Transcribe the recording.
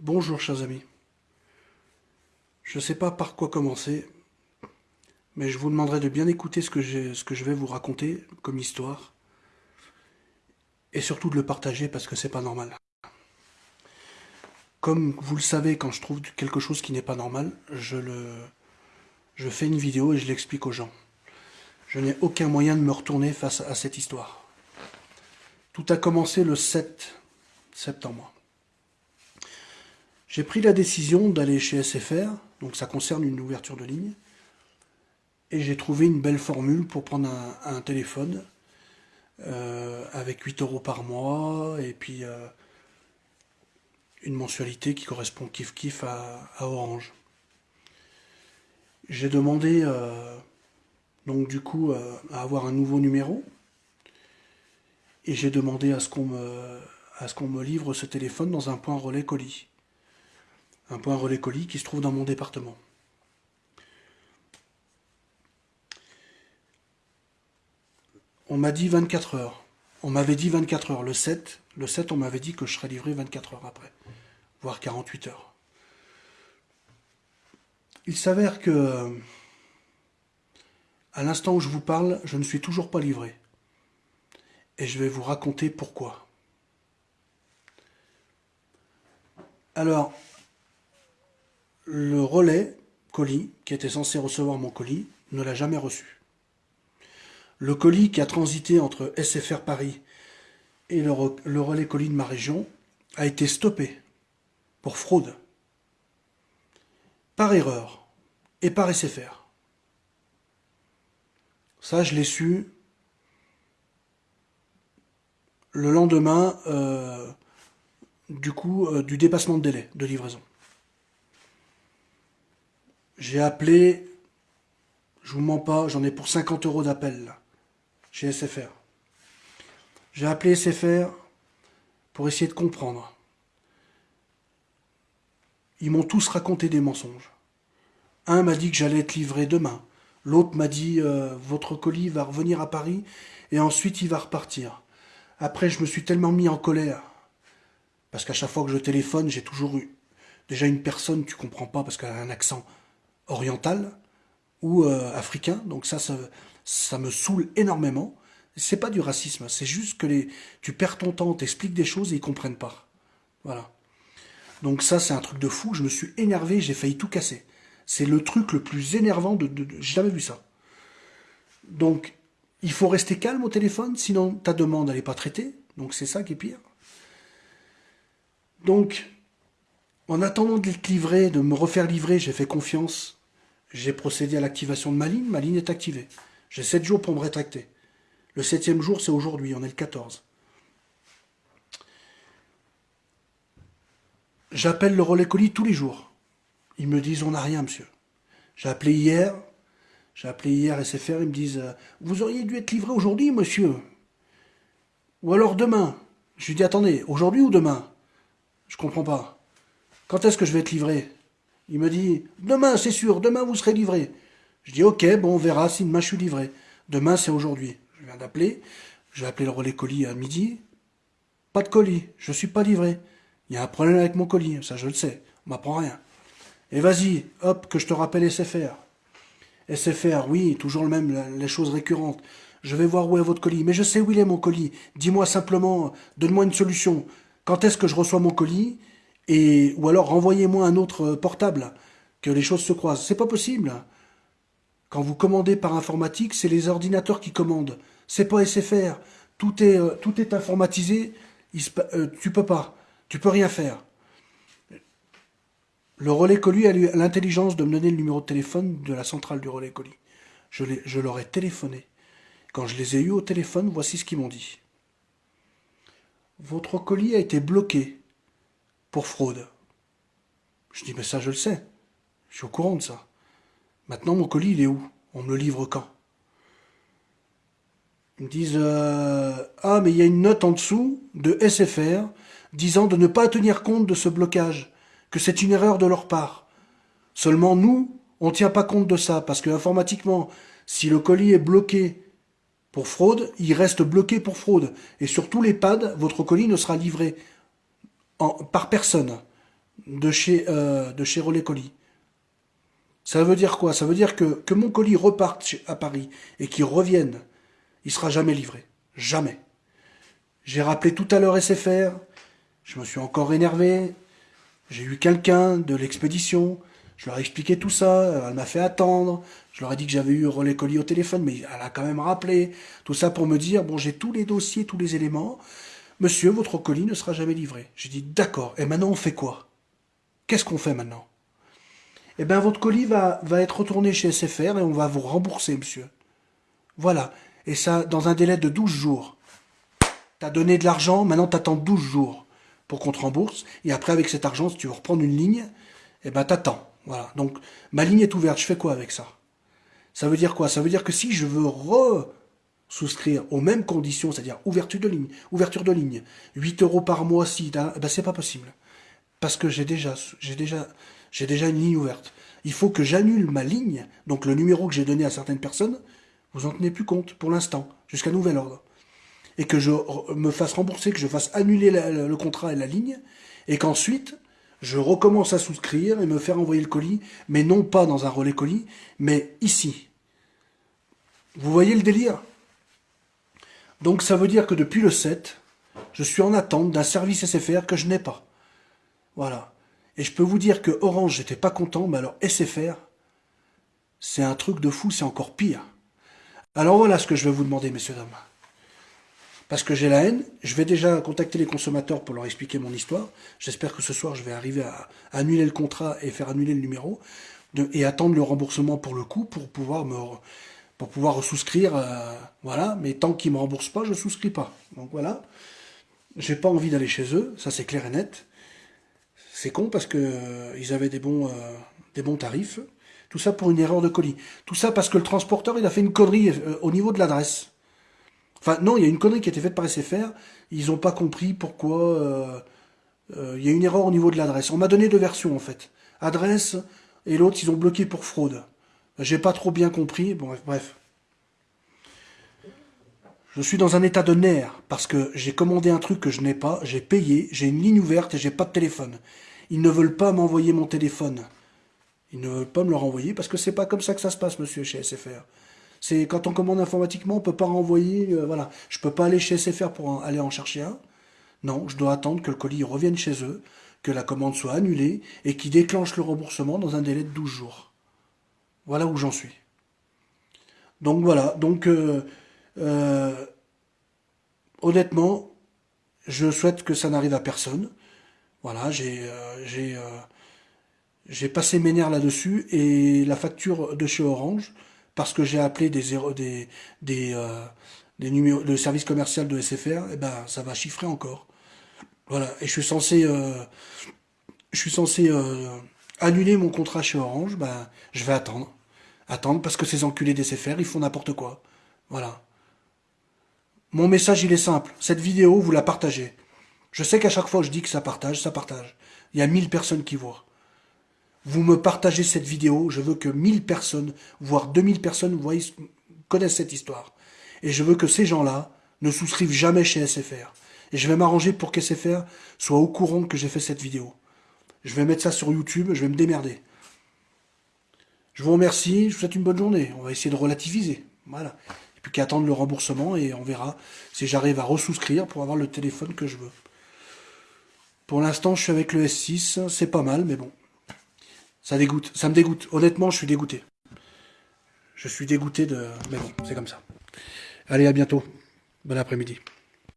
Bonjour chers amis. Je ne sais pas par quoi commencer, mais je vous demanderai de bien écouter ce que, je vais vous raconter comme histoire, et surtout de le partager parce que c'est pas normal. Comme vous le savez, quand je trouve quelque chose qui n'est pas normal, je, le, je fais une vidéo et je l'explique aux gens. Je n'ai aucun moyen de me retourner face à cette histoire. Tout a commencé le 7 septembre. J'ai pris la décision d'aller chez SFR, donc ça concerne une ouverture de ligne, et j'ai trouvé une belle formule pour prendre un, téléphone euh, avec 8 euros par mois, et puis euh, une mensualité qui correspond kiff kiff à, Orange. J'ai demandé euh, donc du coup à avoir un nouveau numéro, et j'ai demandé à ce qu'on me, à ce qu'on me livre ce téléphone dans un point relais colis un point relais colis qui se trouve dans mon département. On m'a dit 24 heures. On m'avait dit 24 heures. Le 7, le 7 on m'avait dit que je serais livré 24 heures après, voire 48 heures. Il s'avère que, à l'instant où je vous parle, je ne suis toujours pas livré. Et je vais vous raconter pourquoi. Alors, le relais colis, qui était censé recevoir mon colis, ne l'a jamais reçu. Le colis qui a transité entre SFR Paris et le, relais colis de ma région a été stoppé pour fraude, par erreur et par SFR. Ça, je l'ai su le lendemain euh, du coup euh, du dépassement de délai de livraison. J'ai appelé, je vous mens pas, j'en ai pour 50 euros d'appel chez SFR. J'ai appelé SFR pour essayer de comprendre. Ils m'ont tous raconté des mensonges. Un m'a dit que j'allais être livré demain. L'autre m'a dit euh, votre colis va revenir à Paris et ensuite il va repartir. Après, je me suis tellement mis en colère parce qu'à chaque fois que je téléphone, j'ai toujours eu déjà une personne, tu comprends pas parce qu'elle a un accent oriental ou euh, africain. Donc ça, ça, me saoule énormément. C'est pas du racisme, c'est juste que les, tu perds ton temps, t'expliques des choses et ils comprennent pas. Voilà. Donc ça, c'est un truc de fou. Je me suis énervé, j'ai failli tout casser. C'est le truc le plus énervant de... de, j'ai jamais vu ça. Donc, il faut rester calme au téléphone, sinon ta demande, elle n'est pas traitée. Donc c'est ça qui est pire. Donc, en attendant d'être livré, de me refaire livrer, j'ai fait confiance j'ai procédé à l'activation de ma ligne, ma ligne est activée. J'ai 7 jours pour me rétracter. Le septième jour, c'est aujourd'hui, on est le 14. J'appelle le relais colis tous les jours. Ils me disent, on n'a rien, monsieur. J'ai appelé hier, j'ai appelé hier SFR, ils me disent, euh, vous auriez dû être livré aujourd'hui, monsieur. Ou alors demain. Je lui dis, attendez, aujourd'hui ou demain? Je comprends pas. Quand est-ce que je vais être livré? Il me dit Demain, c'est sûr, demain vous serez livré. Je dis Ok, bon, on verra si demain je suis livré. Demain, c'est aujourd'hui. Je viens d'appeler. Je vais appeler le relais colis à midi. Pas de colis, je suis pas livré. Il y a un problème avec mon colis, ça je le sais. On m'apprend rien. Et vas-y, hop, que je te rappelle SFR. SFR, oui, toujours le même, les choses récurrentes. Je vais voir où est votre colis. Mais je sais où il est mon colis. Dis-moi simplement, donne-moi une solution. Quand est-ce que je reçois mon colis? Et, ou alors renvoyez-moi un autre portable, que les choses se croisent. C'est pas possible. Quand vous commandez par informatique, c'est les ordinateurs qui commandent. C'est pas SFR. Tout est, euh, tout est informatisé. Il euh, tu peux pas. Tu peux rien faire. Le relais colis a l'intelligence de me donner le numéro de téléphone de la centrale du relais colis. Je, je leur ai téléphoné. Quand je les ai eus au téléphone, voici ce qu'ils m'ont dit. Votre colis a été bloqué pour fraude. Je dis, mais ça, je le sais. Je suis au courant de ça. Maintenant, mon colis, il est où? On me le livre quand? Ils me disent, euh, ah, mais il y a une note en dessous de SFR disant de ne pas tenir compte de ce blocage, que c'est une erreur de leur part. Seulement, nous, on ne tient pas compte de ça, parce que informatiquement, si le colis est bloqué pour fraude, il reste bloqué pour fraude. Et sur tous les pads, votre colis ne sera livré par personne. de chez, euh, de chez Relais Colis. Ça veut dire quoi? Ça veut dire que, que mon colis reparte à Paris et qu'il revienne, il sera jamais livré. Jamais. J'ai rappelé tout à l'heure SFR, je me suis encore énervé, j'ai eu quelqu'un de l'expédition, je leur ai expliqué tout ça, elle m'a fait attendre, je leur ai dit que j'avais eu relais colis au téléphone, mais elle a quand même rappelé, tout ça pour me dire, bon j'ai tous les dossiers, tous les éléments, monsieur, votre colis ne sera jamais livré. J'ai dit, d'accord, et maintenant on fait quoi? Qu'est-ce qu'on fait maintenant? Eh bien votre colis va, être retourné chez SFR et on va vous rembourser, monsieur. Voilà, et ça dans un délai de 12 jours. T'as donné de l'argent, maintenant t'attends 12 jours pour qu'on te rembourse, et après avec cet argent, si tu veux reprendre une ligne, eh ben t'attends. Voilà. Donc, ma ligne est ouverte. Je fais quoi avec ça? Ça veut dire quoi? Ça veut dire que si je veux re-souscrire aux mêmes conditions, c'est-à-dire ouverture de ligne, ouverture de ligne, 8 euros par mois, si, eh ben c'est pas possible. Parce que j'ai déjà, j'ai déjà, j'ai déjà une ligne ouverte. Il faut que j'annule ma ligne, donc le numéro que j'ai donné à certaines personnes, vous en tenez plus compte pour l'instant, jusqu'à nouvel ordre. Et que je me fasse rembourser, que je fasse annuler le contrat et la ligne, et qu'ensuite, je recommence à souscrire et me faire envoyer le colis, mais non pas dans un relais colis, mais ici. Vous voyez le délire? Donc ça veut dire que depuis le 7, je suis en attente d'un service SFR que je n'ai pas. Voilà. Et je peux vous dire que Orange, j'étais pas content, mais alors SFR, c'est un truc de fou, c'est encore pire. Alors voilà ce que je vais vous demander, messieurs, dames parce que j'ai la haine. Je vais déjà contacter les consommateurs pour leur expliquer mon histoire. J'espère que ce soir, je vais arriver à annuler le contrat et faire annuler le numéro et attendre le remboursement pour le coup pour pouvoir me pour pouvoir souscrire. Euh, voilà, mais tant qu'ils me remboursent pas, je souscris pas. Donc voilà. J'ai pas envie d'aller chez eux, ça c'est clair et net. C'est con parce que euh, ils avaient des bons euh, des bons tarifs. Tout ça pour une erreur de colis. Tout ça parce que le transporteur il a fait une connerie au niveau de l'adresse. Enfin, non, il y a une connerie qui a été faite par SFR. Ils n'ont pas compris pourquoi... Euh, euh, il y a une erreur au niveau de l'adresse. On m'a donné deux versions, en fait. Adresse, et l'autre, ils ont bloqué pour fraude. J'ai pas trop bien compris. Bref. Je suis dans un état de nerf, parce que j'ai commandé un truc que je n'ai pas, j'ai payé, j'ai une ligne ouverte et j'ai pas de téléphone. Ils ne veulent pas m'envoyer mon téléphone. Ils ne veulent pas me le renvoyer, parce que c'est pas comme ça que ça se passe, monsieur, chez SFR. C'est quand on commande informatiquement, on peut pas renvoyer. Euh, voilà, je peux pas aller chez SFR pour aller en chercher un. Non, je dois attendre que le colis revienne chez eux, que la commande soit annulée et qu'ils déclenchent le remboursement dans un délai de 12 jours. Voilà où j'en suis. Donc voilà, donc euh, euh, honnêtement, je souhaite que ça n'arrive à personne. Voilà, j'ai j'ai passé mes nerfs là-dessus et la facture de chez Orange, parce que j'ai appelé des, des, euh, numéros, le service commercial de SFR, et eh ben ça va chiffrer encore. Voilà, et je suis censé, euh, censé euh, annuler mon contrat chez Orange, ben je vais attendre, attendre parce que ces enculés d'SFR ils font n'importe quoi. Voilà. Mon message il est simple, cette vidéo vous la partagez. Je sais qu'à chaque fois je dis que ça partage, ça partage. Il y a 1000 personnes qui voient vous me partagez cette vidéo, je veux que 1000 personnes, voire 2000 personnes connaissent cette histoire. Et je veux que ces gens-là ne souscrivent jamais chez SFR. Et je vais m'arranger pour qu'SFR soit au courant que j'ai fait cette vidéo. Je vais mettre ça sur YouTube, je vais me démerder. Je vous remercie, je vous souhaite une bonne journée. On va essayer de relativiser. Voilà. Et puis qu'à attendre le remboursement et on verra si j'arrive à resouscrire pour avoir le téléphone que je veux. Pour l'instant, je suis avec le S6, c'est pas mal, mais bon. Ça dégoûte, ça me dégoûte. Honnêtement, je suis dégoûté. Je suis dégoûté de... Mais bon, c'est comme ça. Allez, à bientôt. Bon après-midi.